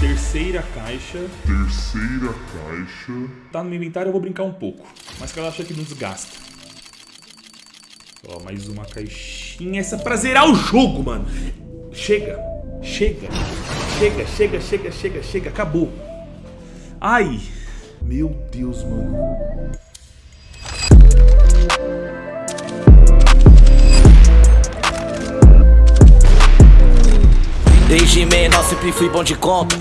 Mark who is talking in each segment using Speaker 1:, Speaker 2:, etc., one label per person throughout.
Speaker 1: Terceira caixa.
Speaker 2: Terceira caixa.
Speaker 1: Tá no meu inventário, eu vou brincar um pouco. Mas que ela acha que não desgasta. Ó, mais uma caixinha. Essa é pra zerar o jogo, mano. Chega. Chega. Chega, chega, chega, chega, chega. Acabou. Ai. Meu Deus, mano.
Speaker 3: Desde menor sempre fui bom de conta.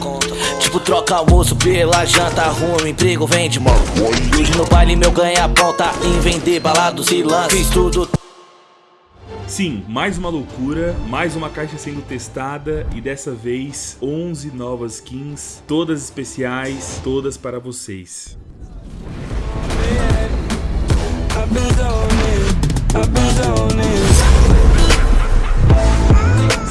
Speaker 3: Tipo troca almoço pela janta Arrumo um emprego, vende mó Hoje no baile meu ganha ponta Em vender balados e lance Fiz tudo.
Speaker 1: Sim, mais uma loucura, mais uma caixa sendo testada e dessa vez 11 novas skins, todas especiais, todas para vocês.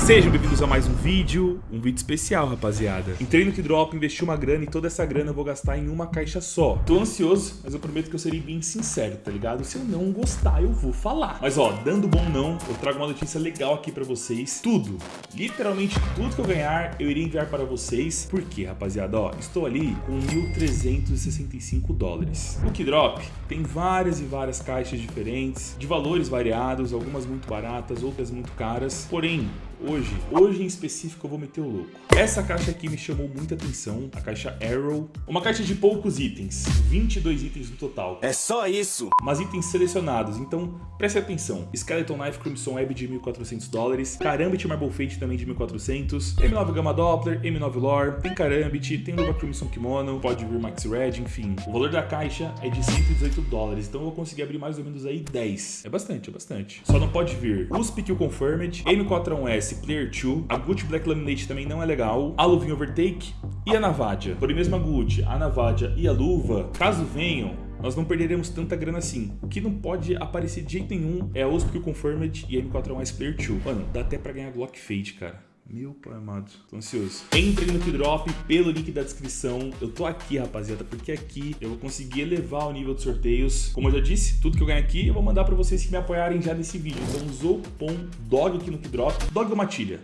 Speaker 1: Sejam bem-vindos a mais um vídeo, um vídeo especial, rapaziada. Entrei no Kidrop, investi uma grana e toda essa grana eu vou gastar em uma caixa só. Tô ansioso, mas eu prometo que eu serei bem sincero, tá ligado? Se eu não gostar, eu vou falar. Mas ó, dando bom não, eu trago uma notícia legal aqui pra vocês. Tudo, literalmente tudo que eu ganhar, eu irei enviar para vocês. Por quê, rapaziada? Ó, estou ali com 1.365 dólares. No Kidrop tem várias e várias caixas diferentes, de valores variados, algumas muito baratas, outras muito caras. Porém, hoje, hoje em específico eu vou meter o louco. Essa caixa aqui me chamou muita atenção, a caixa Arrow. Uma caixa de poucos itens, 22 itens no total.
Speaker 3: É só isso
Speaker 1: Mas itens selecionados, então preste atenção. Skeleton Knife Crimson Web de 1.400 dólares, Karambit Marble Fate também de 1.400, M9 Gamma Doppler, M9 Lore, tem Karambit, tem luva Crimson Kimono, pode vir Max Red, enfim. O valor da caixa é de 118 dólares, então eu vou conseguir abrir mais ou menos aí 10. É bastante, é bastante. Só não pode vir USP Kill Confirmed, M41S Player 2, a Gucci Black Laminate também não é legal, a luvinha Overtake e a Navadia. Porém, mesmo a Gucci, a Navadia e a luva, caso venham, nós não perderemos tanta grana assim. O que não pode aparecer de jeito nenhum é a USP Kill Confirmed e a M41S Player 2. Mano, dá até pra ganhar Glock Fade, cara. Meu pai amado, tô ansioso. Entrem no Kidrop pelo link da descrição. Eu tô aqui, rapaziada, porque aqui eu vou conseguir elevar o nível de sorteios. Como eu já disse, tudo que eu ganho aqui eu vou mandar pra vocês que me apoiarem já nesse vídeo. Então usou o cupom DOG aqui no Kidrop, DOG Matilha.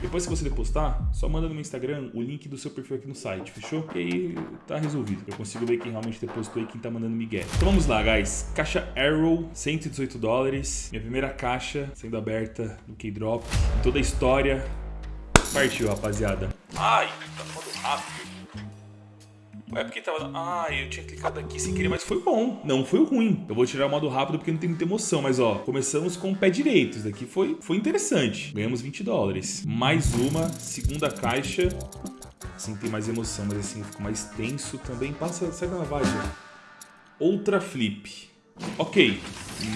Speaker 1: Depois que você depositar, só manda no meu Instagram o link do seu perfil aqui no site, fechou? E aí tá resolvido. Eu consigo ver quem realmente depositou e quem tá mandando migué. Então vamos lá, guys. Caixa Arrow, 118 dólares. Minha primeira caixa sendo aberta no K-Drop. Toda a história. Partiu, rapaziada. Ai, tá modo rápido. É porque tava... Ai, eu tinha clicado aqui sem querer, mas foi bom. Não foi ruim. Eu vou tirar o modo rápido porque não tem muita emoção, mas ó, começamos com o pé direito. Isso daqui foi, foi interessante. Ganhamos 20 dólares. Mais uma, segunda caixa. Assim tem mais emoção, mas assim ficou mais tenso também. Passa, sai da lavagem. Outra flip. Ok,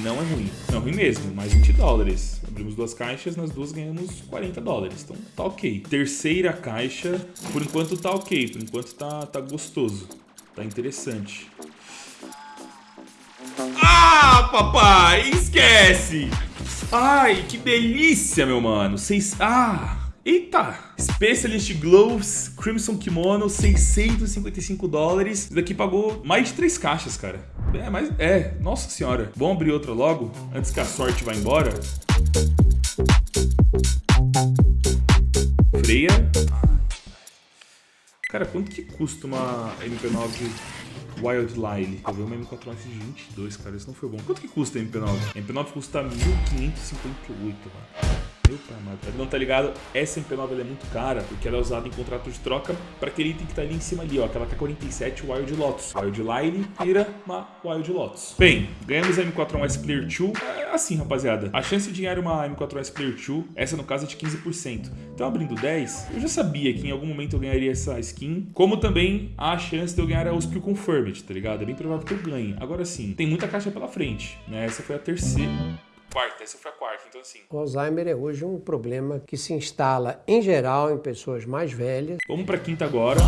Speaker 1: não é ruim. Não é ruim mesmo, mais 20 dólares. Abrimos duas caixas, nas duas ganhamos 40 dólares. Então tá ok. Terceira caixa, por enquanto tá ok. Por enquanto tá, tá gostoso. Tá interessante. Ah, papai! Esquece! Ai, que delícia, meu mano. Seis... Ah... Eita! Specialist Gloves Crimson Kimono, 655 dólares. Isso daqui pagou mais de três caixas, cara. É, mas é, nossa senhora. Vamos abrir outra logo, antes que a sorte vá embora. Freia. Cara, quanto que custa uma MP9 Wild Lyle? Eu vi uma M4 de 22, cara, isso não foi bom. Quanto que custa a MP9? A MP9 custa 1.558, mano. Pra quem não tá ligado, essa MP9 ela é muito cara porque ela é usada em contrato de troca para aquele item que tá ali em cima ali, ó. Aquela K47 Wild Lotus. Wild Line vira uma Wild Lotus. Bem, ganhamos a M4S Player 2. É assim, rapaziada. A chance de ganhar uma M4S Player 2, essa no caso é de 15%. Então, abrindo 10, eu já sabia que em algum momento eu ganharia essa skin. Como também a chance de eu ganhar a USP Confirmed, tá ligado? É bem provável que eu ganhe. Agora sim, tem muita caixa pela frente, né? Essa foi a terceira quarta, essa foi a quarta, então assim.
Speaker 4: O Alzheimer é hoje um problema que se instala em geral em pessoas mais velhas.
Speaker 1: Vamos pra quinta agora.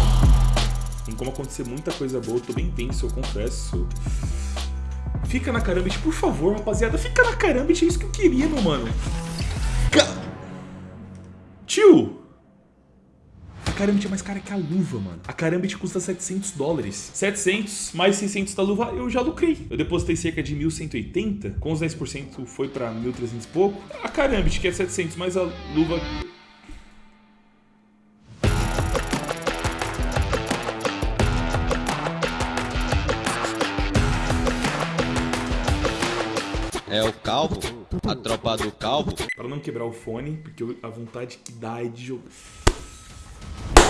Speaker 1: Tem como acontecer muita coisa boa, tô bem tenso, eu confesso. Fica na Karambit, por favor, rapaziada. Fica na Karambit, é isso que eu queria, meu mano. Ca... Tio! Karambit é mais cara que a luva, mano. A Karambit custa 700 dólares. 700 mais 600 da luva eu já lucrei. Eu depositei cerca de 1.180, com os 10% foi pra 1.300 e pouco. A Karambit, que é 700 mais a luva...
Speaker 5: É o calvo, a tropa do calvo.
Speaker 1: Pra não quebrar o fone, porque a vontade que dá é de jogar.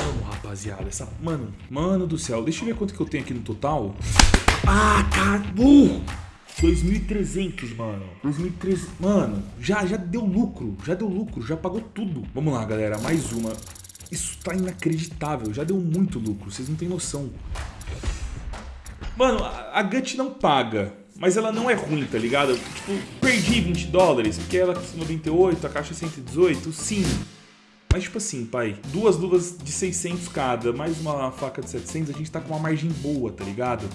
Speaker 1: Mano, rapaziada, essa. Mano, mano do céu, deixa eu ver quanto que eu tenho aqui no total. Ah, cara, burro! 2.300, mano. 2.300. Mano, já, já deu lucro. Já deu lucro, já pagou tudo. Vamos lá, galera, mais uma. Isso tá inacreditável. Já deu muito lucro, vocês não têm noção. Mano, a, a Gut não paga. Mas ela não é ruim, tá ligado? Tipo, perdi 20 dólares, porque ela custa 98, a caixa 118, sim. Mas tipo assim, pai, duas luvas de 600 cada, mais uma faca de 700, a gente tá com uma margem boa, tá ligado?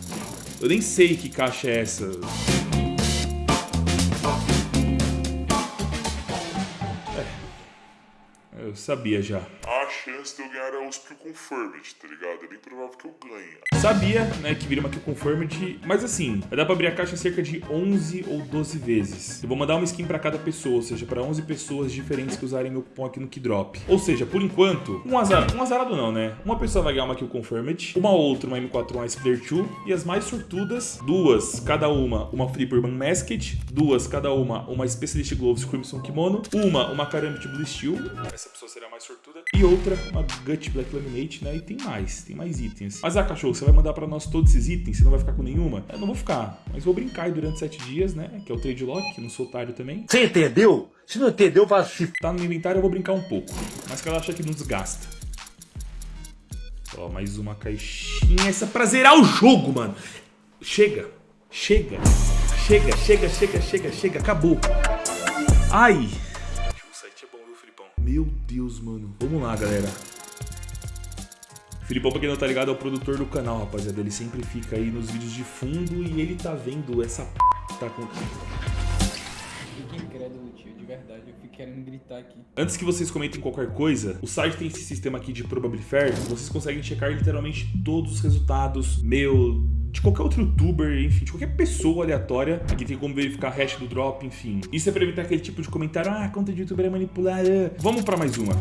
Speaker 1: Eu nem sei que caixa é essa. É, eu sabia já
Speaker 2: chance de eu ganhar a USP Confirmed, tá ligado? É bem provável que eu ganhe.
Speaker 1: Sabia, né, que viria uma Kill Confirmed, mas assim, vai dar pra abrir a caixa cerca de 11 ou 12 vezes. Eu vou mandar uma skin pra cada pessoa, ou seja, pra 11 pessoas diferentes que usarem meu cupom aqui no Keydrop. Ou seja, por enquanto, um, azar, um azarado não, né? Uma pessoa vai ganhar uma Kill Confirmed, uma outra uma M4 Ice Player 2, e as mais sortudas, duas, cada uma, uma Flipperman Masked, duas, cada uma, uma Specialist Gloves Crimson Kimono, uma, uma Karambit Blue Steel, essa pessoa será mais sortuda, e outra, uma Gut Black Laminate, né? E tem mais, tem mais itens. Mas, ah, cachorro, você vai mandar pra nós todos esses itens? Você não vai ficar com nenhuma? Eu não vou ficar, mas vou brincar aí durante sete dias, né? Que é o trade lock, não sou otário também.
Speaker 6: Você entendeu? Se não entendeu, vá se...
Speaker 1: Tá no inventário, eu vou brincar um pouco. Mas que ela acha que não desgasta. Ó, mais uma caixinha. Essa é pra zerar o jogo, mano. Chega, chega, chega, chega, chega, chega, chega. Acabou. Ai. Deus, mano. Vamos lá, galera. Filipão, pra quem não tá ligado, é o produtor do canal, rapaziada. Ele sempre fica aí nos vídeos de fundo e ele tá vendo essa p... que tá.
Speaker 7: Fiquei incrédulo, tio, de verdade. Eu fico querendo gritar aqui.
Speaker 1: Antes que vocês comentem qualquer coisa, o site tem esse sistema aqui de Probability Fair. Vocês conseguem checar literalmente todos os resultados, meu, de qualquer outro youtuber, enfim, de qualquer pessoa aleatória. Aqui tem como verificar a hash do drop, enfim. Isso é pra evitar aquele tipo de comentário, ah, a conta de youtuber é manipulada. Vamos pra mais uma.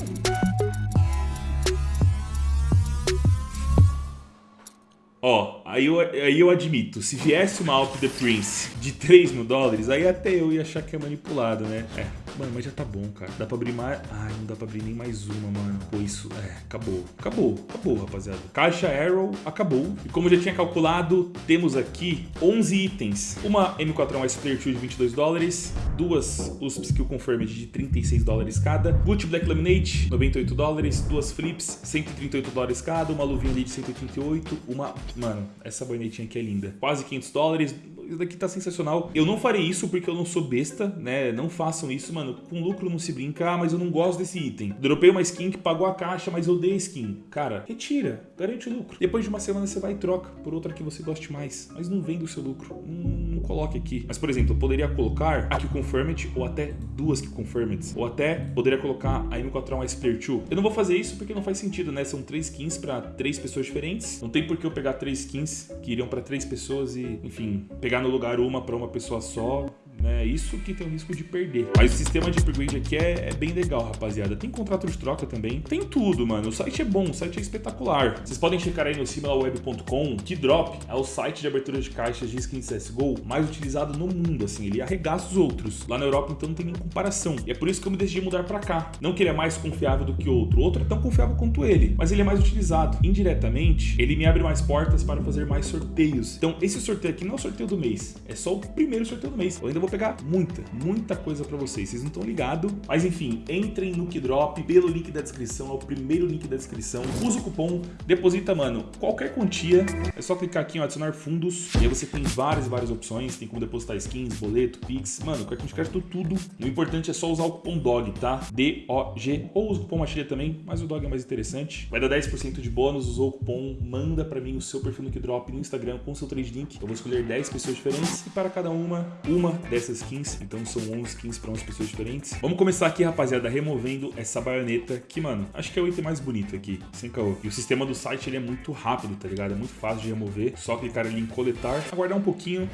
Speaker 1: Ó, aí eu, aí eu admito, se viesse uma Alp The Prince de 3 mil dólares, aí até eu ia achar que é manipulado, né? É, Mano, mas já tá bom, cara. Dá pra abrir mais... Ai, não dá pra abrir nem mais uma, mano. Pô, isso... É, acabou. Acabou. Acabou, rapaziada. Caixa Arrow acabou. E como eu já tinha calculado, temos aqui 11 itens. Uma M4 S Player 2 de 22 dólares. Duas USP Skill Confirmed de 36 dólares cada. Gucci Black Laminate, 98 dólares. Duas Flips, 138 dólares cada. Uma luvinha ali de 188. Uma... Mano, essa boinetinha aqui é linda. Quase 500 dólares isso daqui tá sensacional. Eu não farei isso porque eu não sou besta, né? Não façam isso, mano. Com lucro não se brinca, ah, mas eu não gosto desse item. Dropei uma skin que pagou a caixa, mas eu dei a skin. Cara, retira, garante o lucro. Depois de uma semana você vai e troca por outra que você goste mais. Mas não venda o seu lucro. Não, coloque aqui. Mas, por exemplo, eu poderia colocar a que Confirmed ou até duas que Confirmed. Ou até poderia colocar a M4 Ice Player 2. Eu não vou fazer isso porque não faz sentido, né? São três skins para três pessoas diferentes. Não tem por que eu pegar três skins que iriam para três pessoas e, enfim, pegar no lugar uma para uma pessoa só né? Isso que tem o risco de perder. Mas o sistema de upgrade aqui é, é, bem legal, rapaziada. Tem contrato de troca também. Tem tudo, mano. O site é bom, o site é espetacular. Vocês podem checar aí no similarweb.com que Drop é o site de abertura de caixas de skin CSGO mais utilizado no mundo, assim. Ele arregaça os outros. Lá na Europa, então, não tem nem comparação. E é por isso que eu me decidi mudar pra cá. Não que ele é mais confiável do que outro. O outro é tão confiável quanto ele, mas ele é mais utilizado. Indiretamente, ele me abre mais portas para fazer mais sorteios. Então, esse sorteio aqui não é o sorteio do mês. É só o primeiro sorteio do mês. Eu ainda vou pegar muita, muita coisa para vocês. Vocês não estão ligados. Mas enfim, entrem no Kidrop pelo link da descrição, é o primeiro link da descrição. Usa o cupom, deposita, mano, qualquer quantia. É só clicar aqui em adicionar fundos. E aí você tem várias, várias opções. Tem como depositar skins, boleto, Pix. Mano, cartão de crédito, tudo. O importante é só usar o cupom DOG, tá? D-O-G. Ou usa o cupom Matilha também, mas o DOG é mais interessante. Vai dar 10% de bônus, usou o cupom, manda para mim o seu perfil no Kidrop no Instagram com seu trade link. Eu vou escolher 10 pessoas diferentes e para cada uma, uma dessas skins, então são 11 skins para 11 pessoas diferentes. Vamos começar aqui, rapaziada, removendo essa baioneta, que, mano, acho que é o item mais bonito aqui, sem caô. E o sistema do site, ele é muito rápido, tá ligado? É muito fácil de remover, só clicar ali em coletar, aguardar um pouquinho.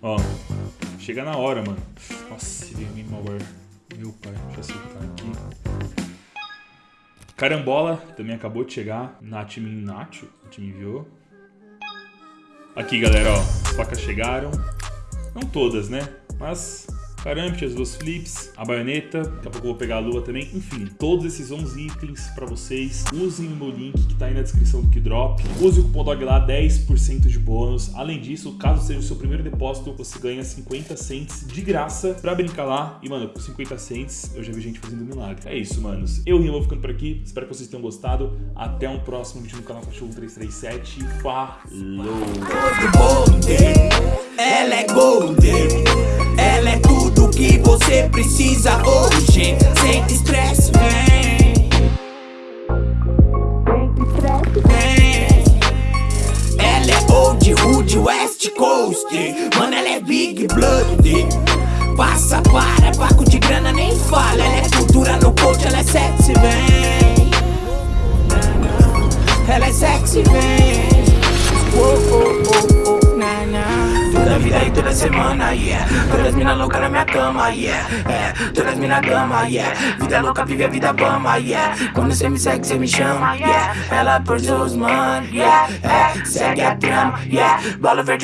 Speaker 1: Ó, chega na hora, mano. Nossa, veio malware. Meu pai, deixa eu acertar aqui. Carambola também acabou de chegar. Nath me Nacho, me enviou. Aqui, galera, ó. As facas chegaram. Não todas, né? Mas Karambit, as duas flips, a baioneta, daqui a pouco eu vou pegar a lua também. Enfim, todos esses 11 itens pra vocês. Usem o meu link que tá aí na descrição do Kidrop. Use o cupom DOG lá, 10% de bônus. Além disso, caso seja o seu primeiro depósito, você ganha 50 cents de graça pra brincar lá. E, mano, com 50 cents eu já vi gente fazendo milagre. É isso, manos. Eu, Rimo, ficando por aqui. Espero que vocês tenham gostado. Até um próximo vídeo no canal Cachorro 337. Falou!
Speaker 8: Ela é golden, ela é você precisa hoje. Sem estresse, vem. Vem. Ela é old hood, west coast. Mano, ela é big blood. Passa para, paco de grana nem fala. Ela é cultura no coach, ela é sexy, vem. Semana, yeah. Todas mina louca na minha cama, yeah. É, todas mina dama, yeah. Vida louca, vive a vida bama, yeah. Quando cê me segue, cê me chama, yeah. Ela por seus mano, yeah. É, segue a trama, yeah. Bola verde